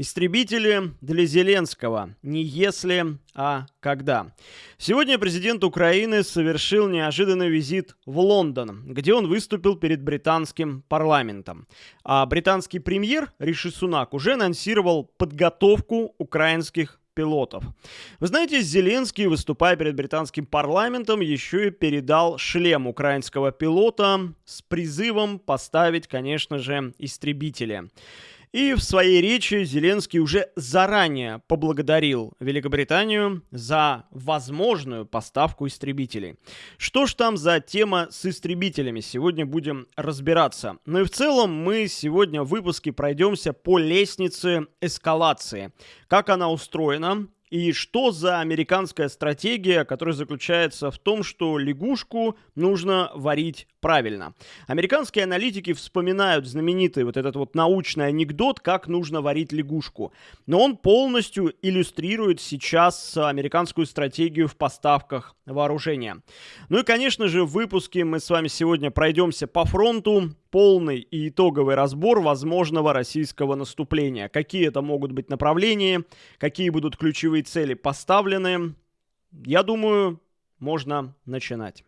Истребители для Зеленского. Не если, а когда. Сегодня президент Украины совершил неожиданный визит в Лондон, где он выступил перед британским парламентом. А британский премьер Риши Сунак уже анонсировал подготовку украинских пилотов. Вы знаете, Зеленский, выступая перед британским парламентом, еще и передал шлем украинского пилота с призывом поставить, конечно же, истребители. И в своей речи Зеленский уже заранее поблагодарил Великобританию за возможную поставку истребителей. Что ж там за тема с истребителями? Сегодня будем разбираться. Ну и в целом мы сегодня в выпуске пройдемся по лестнице эскалации. Как она устроена, и что за американская стратегия, которая заключается в том, что лягушку нужно варить правильно. Американские аналитики вспоминают знаменитый вот этот вот научный анекдот, как нужно варить лягушку. Но он полностью иллюстрирует сейчас американскую стратегию в поставках вооружения. Ну и, конечно же, в выпуске мы с вами сегодня пройдемся по фронту, полный и итоговый разбор возможного российского наступления. Какие это могут быть направления, какие будут ключевые цели поставлены. Я думаю, можно начинать.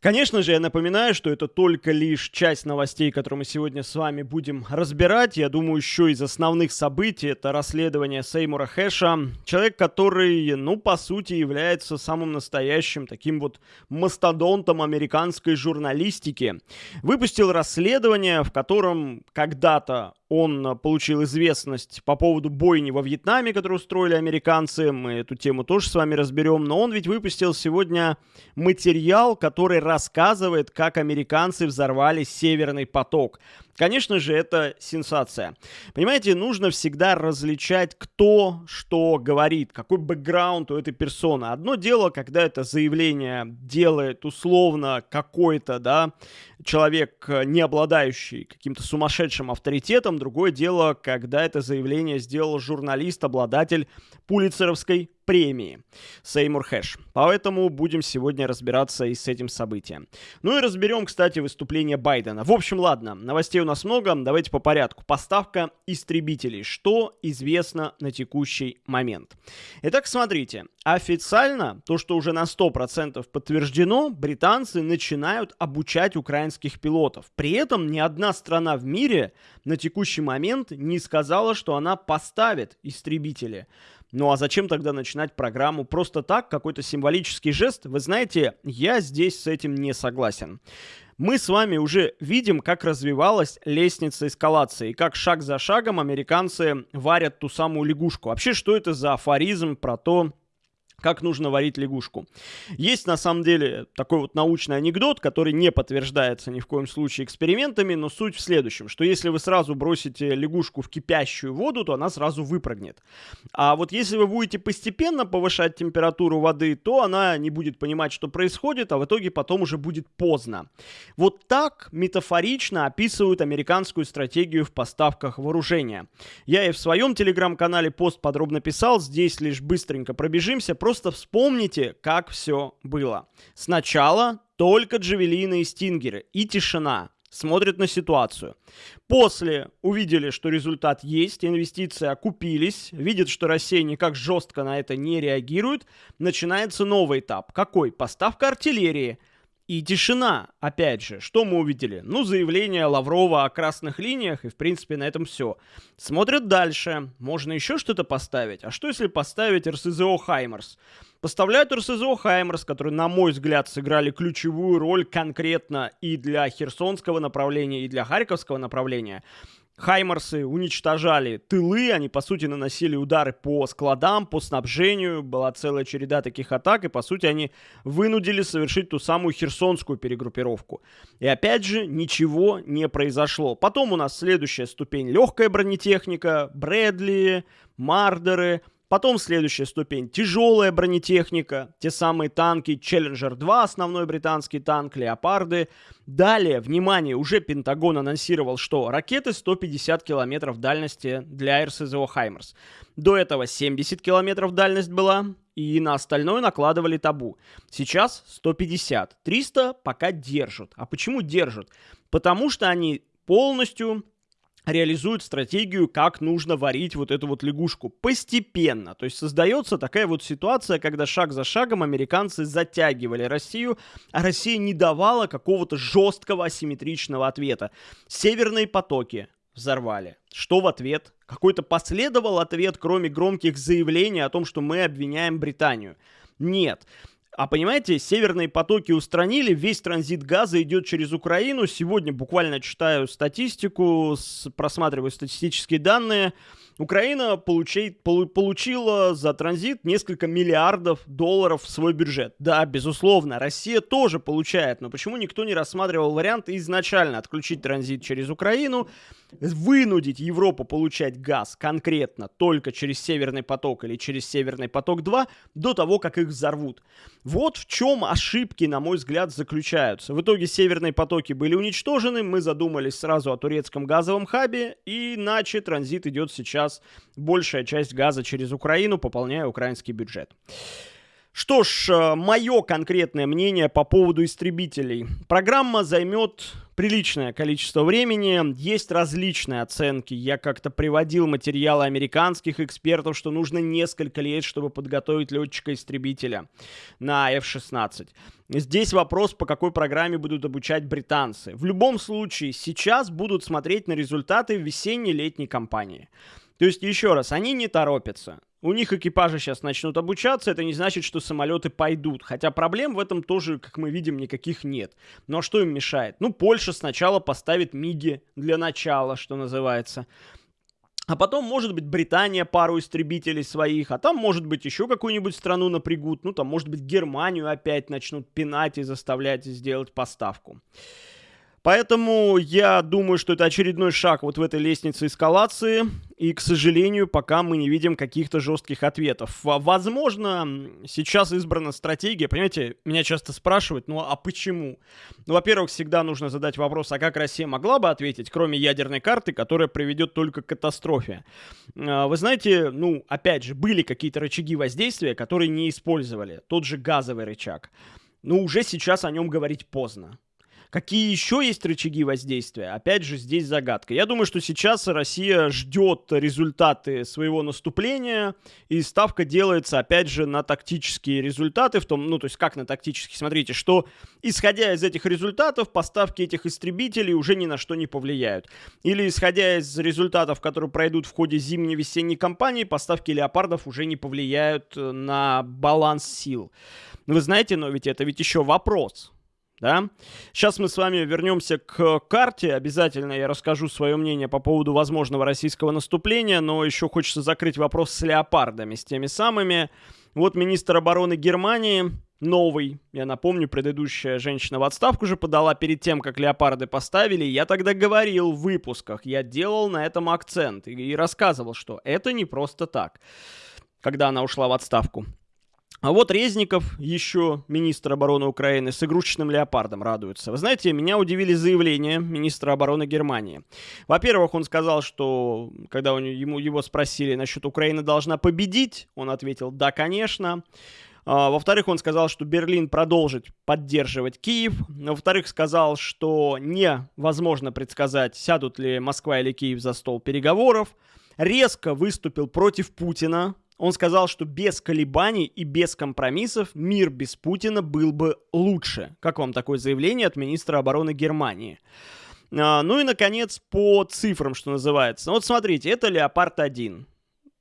Конечно же, я напоминаю, что это только лишь часть новостей, которые мы сегодня с вами будем разбирать. Я думаю, еще из основных событий это расследование Сеймура Хэша. Человек, который, ну, по сути, является самым настоящим таким вот мастодонтом американской журналистики. Выпустил расследование, в котором когда-то он получил известность по поводу бойни во Вьетнаме, которую устроили американцы. Мы эту тему тоже с вами разберем. Но он ведь выпустил сегодня материал, который рассказывает, как американцы взорвали Северный поток. Конечно же, это сенсация. Понимаете, нужно всегда различать, кто что говорит, какой бэкграунд у этой персоны. Одно дело, когда это заявление делает условно какой-то, да, человек, не обладающий каким-то сумасшедшим авторитетом. Другое дело, когда это заявление сделал журналист, обладатель пулицеровской премии Сеймур Хэш. Поэтому будем сегодня разбираться и с этим событием. Ну и разберем, кстати, выступление Байдена. В общем, ладно, новостей у нас много, давайте по порядку. Поставка истребителей. Что известно на текущий момент? Итак, смотрите. Официально, то, что уже на 100% подтверждено, британцы начинают обучать украинских пилотов. При этом ни одна страна в мире на текущий момент не сказала, что она поставит истребители. Ну а зачем тогда начинать программу просто так, какой-то символический жест? Вы знаете, я здесь с этим не согласен. Мы с вами уже видим, как развивалась лестница эскалации, как шаг за шагом американцы варят ту самую лягушку. Вообще, что это за афоризм про то, как нужно варить лягушку. Есть на самом деле такой вот научный анекдот, который не подтверждается ни в коем случае экспериментами, но суть в следующем, что если вы сразу бросите лягушку в кипящую воду, то она сразу выпрыгнет. А вот если вы будете постепенно повышать температуру воды, то она не будет понимать, что происходит, а в итоге потом уже будет поздно. Вот так метафорично описывают американскую стратегию в поставках вооружения. Я и в своем телеграм-канале пост подробно писал, здесь лишь быстренько пробежимся, просто Просто вспомните, как все было. Сначала только джавелины и стингеры и тишина. Смотрят на ситуацию. После увидели, что результат есть, инвестиции окупились, видят, что Россия никак жестко на это не реагирует. Начинается новый этап. Какой? Поставка артиллерии – и тишина, опять же, что мы увидели? Ну, заявление Лаврова о красных линиях, и в принципе на этом все. Смотрят дальше, можно еще что-то поставить. А что если поставить РСЗО «Хаймерс»? Поставляют РСЗО «Хаймерс», которые, на мой взгляд, сыграли ключевую роль конкретно и для Херсонского направления, и для Харьковского направления. Хаймарсы уничтожали тылы, они, по сути, наносили удары по складам, по снабжению, была целая череда таких атак, и, по сути, они вынудили совершить ту самую херсонскую перегруппировку. И, опять же, ничего не произошло. Потом у нас следующая ступень — легкая бронетехника, Брэдли, Мардеры, Потом следующая ступень – тяжелая бронетехника, те самые танки Challenger 2, основной британский танк, Леопарды. Далее, внимание, уже Пентагон анонсировал, что ракеты 150 километров дальности для РСЗО «Хаймерс». До этого 70 километров дальность была, и на остальное накладывали табу. Сейчас 150. 300 пока держат. А почему держат? Потому что они полностью реализует стратегию, как нужно варить вот эту вот лягушку постепенно. То есть создается такая вот ситуация, когда шаг за шагом американцы затягивали Россию, а Россия не давала какого-то жесткого асимметричного ответа. Северные потоки взорвали. Что в ответ? Какой-то последовал ответ, кроме громких заявлений о том, что мы обвиняем Британию. Нет. А понимаете, северные потоки устранили, весь транзит газа идет через Украину. Сегодня буквально читаю статистику, просматриваю статистические данные. Украина получи, полу, получила за транзит несколько миллиардов долларов в свой бюджет. Да, безусловно, Россия тоже получает, но почему никто не рассматривал вариант изначально отключить транзит через Украину, вынудить Европу получать газ конкретно только через Северный поток или через Северный поток-2 до того, как их взорвут. Вот в чем ошибки, на мой взгляд, заключаются. В итоге Северные потоки были уничтожены, мы задумались сразу о турецком газовом хабе, иначе транзит идет сейчас большая часть газа через Украину, пополняя украинский бюджет. Что ж, э, мое конкретное мнение по поводу истребителей. Программа займет приличное количество времени. Есть различные оценки. Я как-то приводил материалы американских экспертов, что нужно несколько лет, чтобы подготовить летчика-истребителя на F-16. Здесь вопрос, по какой программе будут обучать британцы. В любом случае, сейчас будут смотреть на результаты весенне-летней кампании. То есть, еще раз, они не торопятся. У них экипажи сейчас начнут обучаться, это не значит, что самолеты пойдут. Хотя проблем в этом тоже, как мы видим, никаких нет. А что им мешает? Ну, Польша сначала поставит МИГи для начала, что называется. А потом, может быть, Британия пару истребителей своих, а там, может быть, еще какую-нибудь страну напрягут. Ну, там, может быть, Германию опять начнут пинать и заставлять сделать поставку. Поэтому я думаю, что это очередной шаг вот в этой лестнице эскалации. И, к сожалению, пока мы не видим каких-то жестких ответов. Возможно, сейчас избрана стратегия. Понимаете, меня часто спрашивают, ну а почему? Ну, во-первых, всегда нужно задать вопрос, а как Россия могла бы ответить, кроме ядерной карты, которая приведет только к катастрофе? А, вы знаете, ну, опять же, были какие-то рычаги воздействия, которые не использовали. Тот же газовый рычаг. Но уже сейчас о нем говорить поздно. Какие еще есть рычаги воздействия? Опять же, здесь загадка. Я думаю, что сейчас Россия ждет результаты своего наступления, и ставка делается, опять же, на тактические результаты, в том, ну, то есть как на тактические? Смотрите, что, исходя из этих результатов, поставки этих истребителей уже ни на что не повлияют. Или, исходя из результатов, которые пройдут в ходе зимней-весенней кампании, поставки леопардов уже не повлияют на баланс сил. Вы знаете, но ведь это ведь еще вопрос да. Сейчас мы с вами вернемся к карте. Обязательно я расскажу свое мнение по поводу возможного российского наступления, но еще хочется закрыть вопрос с леопардами, с теми самыми. Вот министр обороны Германии, новый, я напомню, предыдущая женщина в отставку же подала перед тем, как леопарды поставили. Я тогда говорил в выпусках, я делал на этом акцент и, и рассказывал, что это не просто так, когда она ушла в отставку. А вот Резников, еще министр обороны Украины, с игрушечным леопардом радуется. Вы знаете, меня удивили заявления министра обороны Германии. Во-первых, он сказал, что когда ему, его спросили насчет Украины должна победить, он ответил «да, конечно». А, во-вторых, он сказал, что Берлин продолжит поддерживать Киев. Во-вторых, сказал, что невозможно предсказать, сядут ли Москва или Киев за стол переговоров. Резко выступил против Путина, он сказал, что без колебаний и без компромиссов мир без Путина был бы лучше. Как вам такое заявление от министра обороны Германии? А, ну и, наконец, по цифрам, что называется. Вот смотрите, это Леопард-1.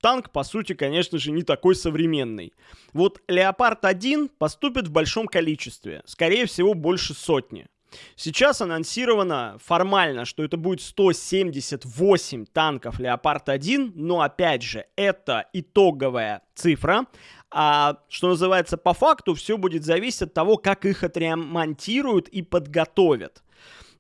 Танк, по сути, конечно же, не такой современный. Вот Леопард-1 поступит в большом количестве, скорее всего, больше сотни. Сейчас анонсировано формально, что это будет 178 танков Леопард-1, но опять же, это итоговая цифра. А что называется, по факту все будет зависеть от того, как их отремонтируют и подготовят.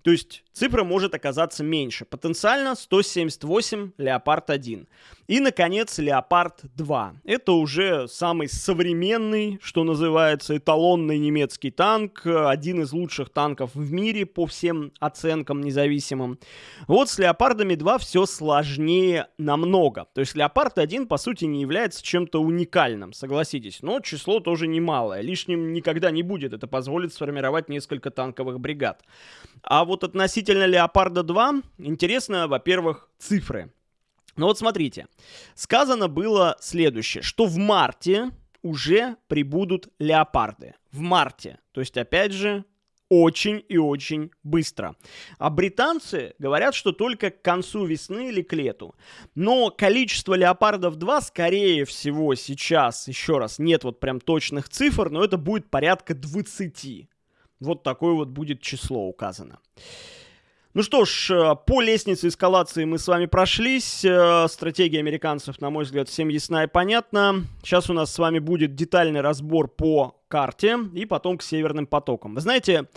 То есть цифра может оказаться меньше. Потенциально 178 Леопард 1. И, наконец, Леопард 2. Это уже самый современный, что называется, эталонный немецкий танк. Один из лучших танков в мире по всем оценкам независимым. Вот с Леопардами 2 все сложнее намного. То есть Леопард 1, по сути, не является чем-то уникальным, согласитесь. Но число тоже немалое. Лишним никогда не будет. Это позволит сформировать несколько танковых бригад. А вот относительно Леопарда 2, интересно, во-первых, цифры. Ну вот смотрите, сказано было следующее, что в марте уже прибудут леопарды. В марте. То есть, опять же, очень и очень быстро. А британцы говорят, что только к концу весны или к лету. Но количество леопардов 2, скорее всего, сейчас, еще раз, нет вот прям точных цифр, но это будет порядка 20. Вот такое вот будет число указано. Ну что ж, э, по лестнице эскалации мы с вами прошлись. Э, стратегия американцев, на мой взгляд, всем ясна и понятна. Сейчас у нас с вами будет детальный разбор по карте и потом к северным потокам. Вы знаете,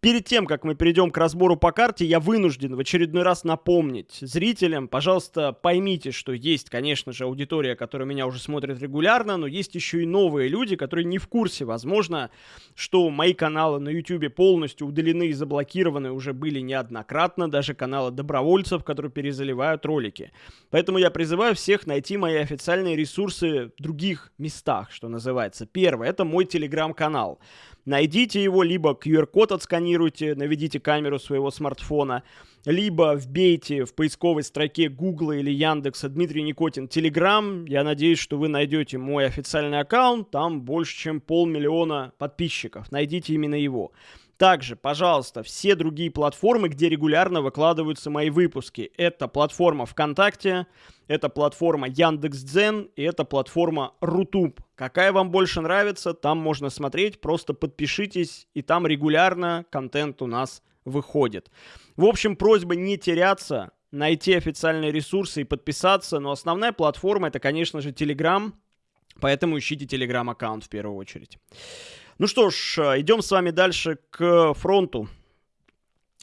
перед тем, как мы перейдем к разбору по карте, я вынужден в очередной раз напомнить зрителям, пожалуйста, поймите, что есть, конечно же, аудитория, которая меня уже смотрит регулярно, но есть еще и новые люди, которые не в курсе, возможно, что мои каналы на YouTube полностью удалены и заблокированы уже были неоднократно, даже каналы добровольцев, которые перезаливают ролики. Поэтому я призываю всех найти мои официальные ресурсы в других местах, что называется. Первое, это мой телеграм телеграм-канал. Найдите его, либо QR-код отсканируйте, наведите камеру своего смартфона, либо вбейте в поисковой строке Google или Яндекса Дмитрий Никотин Телеграм. Я надеюсь, что вы найдете мой официальный аккаунт, там больше, чем полмиллиона подписчиков. Найдите именно его. Также, пожалуйста, все другие платформы, где регулярно выкладываются мои выпуски. Это платформа ВКонтакте, это платформа Яндекс.Дзен и это платформа Рутуб. Какая вам больше нравится, там можно смотреть, просто подпишитесь, и там регулярно контент у нас выходит. В общем, просьба не теряться, найти официальные ресурсы и подписаться, но основная платформа это, конечно же, Telegram, поэтому ищите Telegram аккаунт в первую очередь. Ну что ж, э, идем с вами дальше к фронту.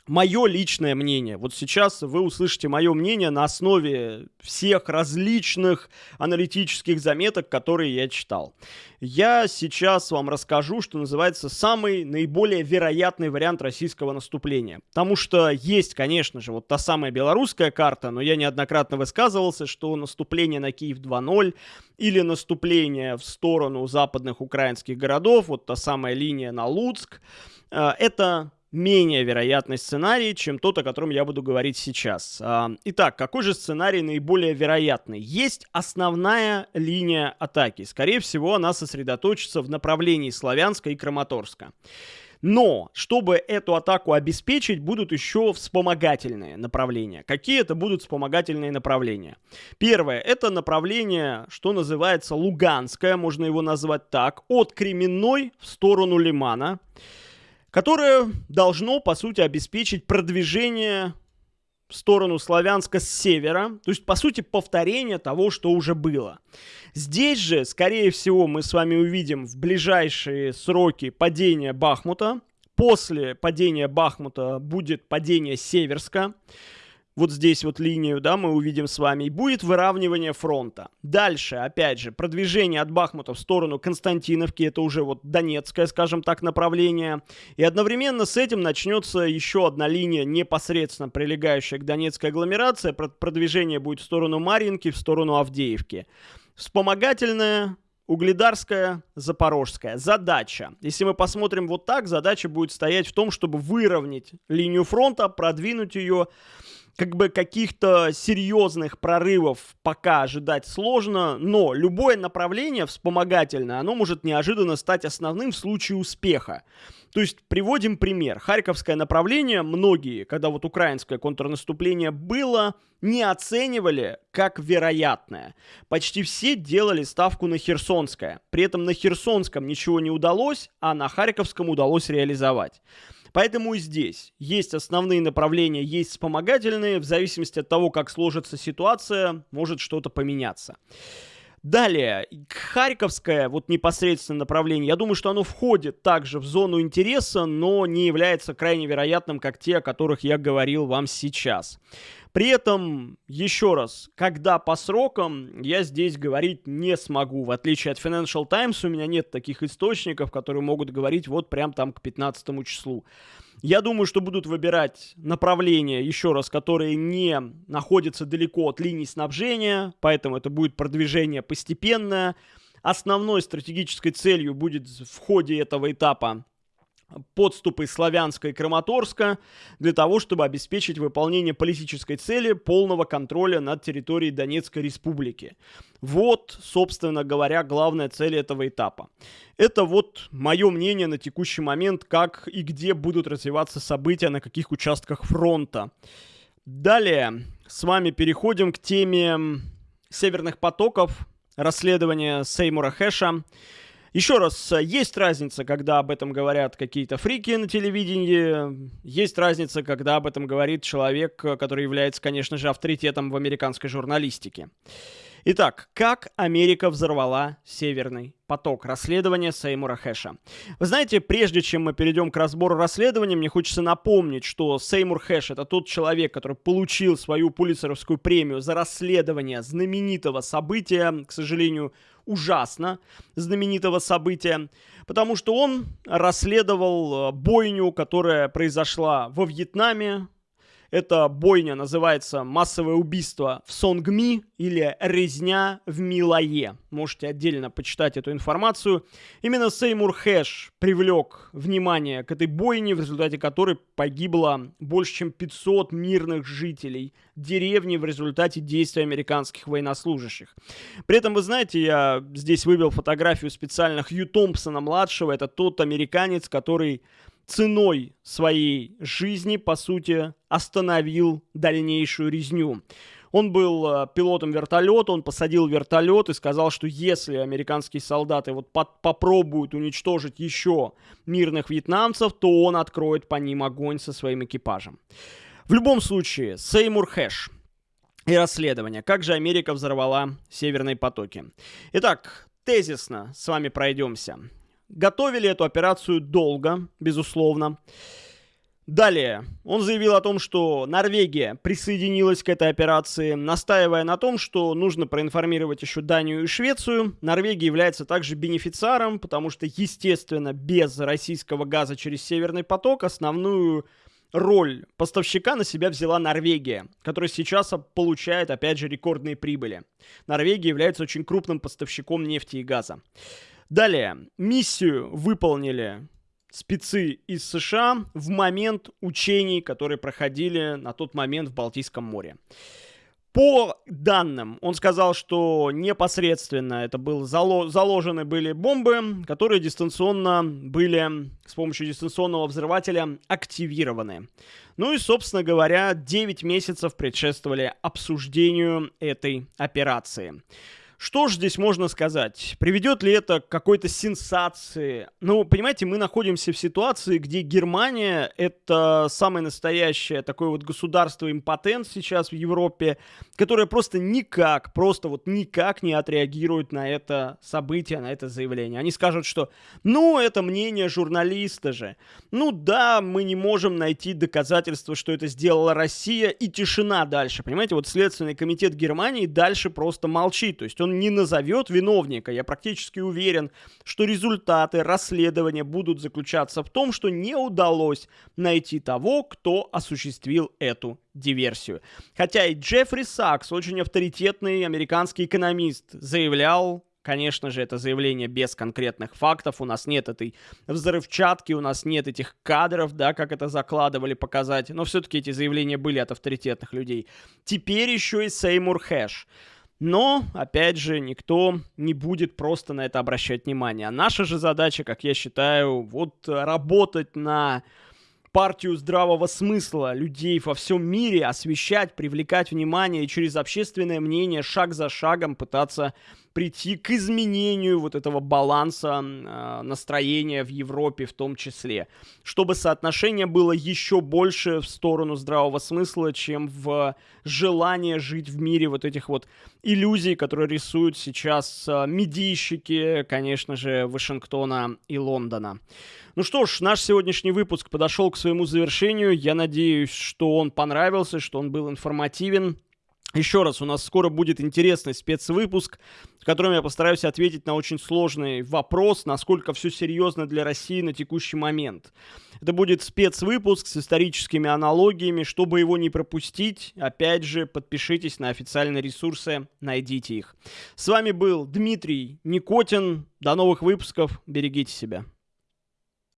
Мое личное мнение. Вот сейчас вы услышите мое мнение на основе всех различных аналитических заметок, которые я читал. Я сейчас вам расскажу, что называется, самый наиболее вероятный вариант российского наступления. Потому что есть, конечно же, вот та самая белорусская карта, но я неоднократно высказывался, что наступление на Киев 2.0 или наступление в сторону западных украинских городов, вот та самая линия на Луцк, э, это менее вероятный сценарий, чем тот, о котором я буду говорить сейчас. А, итак, какой же сценарий наиболее вероятный? Есть основная линия атаки. Скорее всего, она сосредоточится в направлении Славянска и Краматорска. Но, чтобы эту атаку обеспечить, будут еще вспомогательные направления. Какие это будут вспомогательные направления? Первое, это направление, что называется Луганское, можно его назвать так, от Кременной в сторону Лимана которое должно, по сути, обеспечить продвижение в сторону Славянска с севера, то есть, по сути, повторение того, что уже было. Здесь же, скорее всего, мы с вами увидим в ближайшие сроки падения Бахмута. После падения Бахмута будет падение Северска вот здесь вот линию, да, мы увидим с вами, и будет выравнивание фронта. Дальше, опять же, продвижение от Бахмута в сторону Константиновки, это уже вот Донецкое, скажем так, направление. И одновременно с этим начнется еще одна линия, непосредственно прилегающая к Донецкой агломерации. Продвижение будет в сторону Марьинки, в сторону Авдеевки. Вспомогательное Угледарская, Запорожская. Задача. Если мы посмотрим вот так, задача будет стоять в том, чтобы выровнять линию фронта, продвинуть ее как бы каких-то серьезных прорывов пока ожидать сложно, но любое направление вспомогательное, оно может неожиданно стать основным в случае успеха. То есть приводим пример. Харьковское направление многие, когда вот украинское контрнаступление было, не оценивали как вероятное. Почти все делали ставку на Херсонское. При этом на Херсонском ничего не удалось, а на Харьковском удалось реализовать. Поэтому и здесь есть основные направления, есть вспомогательные. В зависимости от того, как сложится ситуация, может что-то поменяться. Далее, Харьковское, вот непосредственно направление, я думаю, что оно входит также в зону интереса, но не является крайне вероятным, как те, о которых я говорил вам сейчас. При этом, еще раз, когда по срокам, я здесь говорить не смогу. В отличие от Financial Times, у меня нет таких источников, которые могут говорить вот прям там к 15 числу. Я думаю, что будут выбирать направления, еще раз, которые не находятся далеко от линии снабжения, поэтому это будет продвижение постепенное. Основной стратегической целью будет в ходе этого этапа подступы Славянска и Краматорска для того, чтобы обеспечить выполнение политической цели полного контроля над территорией Донецкой Республики. Вот, собственно говоря, главная цель этого этапа. Это вот мое мнение на текущий момент, как и где будут развиваться события, на каких участках фронта. Далее с вами переходим к теме северных потоков, расследования Сеймура Хэша. Еще раз, есть разница, когда об этом говорят какие-то фрики на телевидении, есть разница, когда об этом говорит человек, который является, конечно же, авторитетом в американской журналистике. Итак, как Америка взорвала Северный поток. Расследование Сеймура Хэша. Вы знаете, прежде чем мы перейдем к разбору расследования, мне хочется напомнить, что Сеймур Хэш это тот человек, который получил свою пулицеровскую премию за расследование знаменитого события, к сожалению, ужасно знаменитого события, потому что он расследовал э, бойню, которая произошла во Вьетнаме эта бойня называется «Массовое убийство в Сонгми» или «Резня в Милае». Можете отдельно почитать эту информацию. Именно Сеймур Хэш привлек внимание к этой бойне, в результате которой погибло больше, чем 500 мирных жителей деревни в результате действий американских военнослужащих. При этом, вы знаете, я здесь вывел фотографию специально Хью Томпсона-младшего. Это тот американец, который ценой своей жизни, по сути, остановил дальнейшую резню. Он был э, пилотом вертолета, он посадил вертолет и сказал, что если американские солдаты вот под, попробуют уничтожить еще мирных вьетнамцев, то он откроет по ним огонь со своим экипажем. В любом случае, Сеймур Хэш и расследование. Как же Америка взорвала северные потоки? Итак, тезисно с вами пройдемся. Готовили эту операцию долго, безусловно. Далее, он заявил о том, что Норвегия присоединилась к этой операции, настаивая на том, что нужно проинформировать еще Данию и Швецию. Норвегия является также бенефициаром, потому что, естественно, без российского газа через Северный поток основную роль поставщика на себя взяла Норвегия, которая сейчас получает, опять же, рекордные прибыли. Норвегия является очень крупным поставщиком нефти и газа. Далее, миссию выполнили спецы из США в момент учений, которые проходили на тот момент в Балтийском море. По данным, он сказал, что непосредственно это был зало заложены были бомбы, которые дистанционно были с помощью дистанционного взрывателя активированы. Ну и, собственно говоря, 9 месяцев предшествовали обсуждению этой операции. Что же здесь можно сказать? Приведет ли это к какой-то сенсации? Ну, понимаете, мы находимся в ситуации, где Германия — это самое настоящее такое вот государство-импотент сейчас в Европе, которое просто никак, просто вот никак не отреагирует на это событие, на это заявление. Они скажут, что ну, это мнение журналиста же. Ну да, мы не можем найти доказательства, что это сделала Россия, и тишина дальше. Понимаете, вот Следственный комитет Германии дальше просто молчит. То есть он не назовет виновника. Я практически уверен, что результаты расследования будут заключаться в том, что не удалось найти того, кто осуществил эту диверсию. Хотя и Джеффри Сакс, очень авторитетный американский экономист, заявлял Конечно же, это заявление без конкретных фактов. У нас нет этой взрывчатки, у нас нет этих кадров, да, как это закладывали показать. Но все-таки эти заявления были от авторитетных людей. Теперь еще и Сеймур Хэш. Но, опять же, никто не будет просто на это обращать внимание. А наша же задача, как я считаю, вот работать на партию здравого смысла людей во всем мире, освещать, привлекать внимание и через общественное мнение шаг за шагом пытаться прийти к изменению вот этого баланса э, настроения в Европе в том числе, чтобы соотношение было еще больше в сторону здравого смысла, чем в желание жить в мире вот этих вот иллюзий, которые рисуют сейчас э, медийщики, конечно же, Вашингтона и Лондона. Ну что ж, наш сегодняшний выпуск подошел к своему завершению. Я надеюсь, что он понравился, что он был информативен. Еще раз, у нас скоро будет интересный спецвыпуск, в котором я постараюсь ответить на очень сложный вопрос, насколько все серьезно для России на текущий момент. Это будет спецвыпуск с историческими аналогиями. Чтобы его не пропустить, опять же, подпишитесь на официальные ресурсы, найдите их. С вами был Дмитрий Никотин. До новых выпусков. Берегите себя.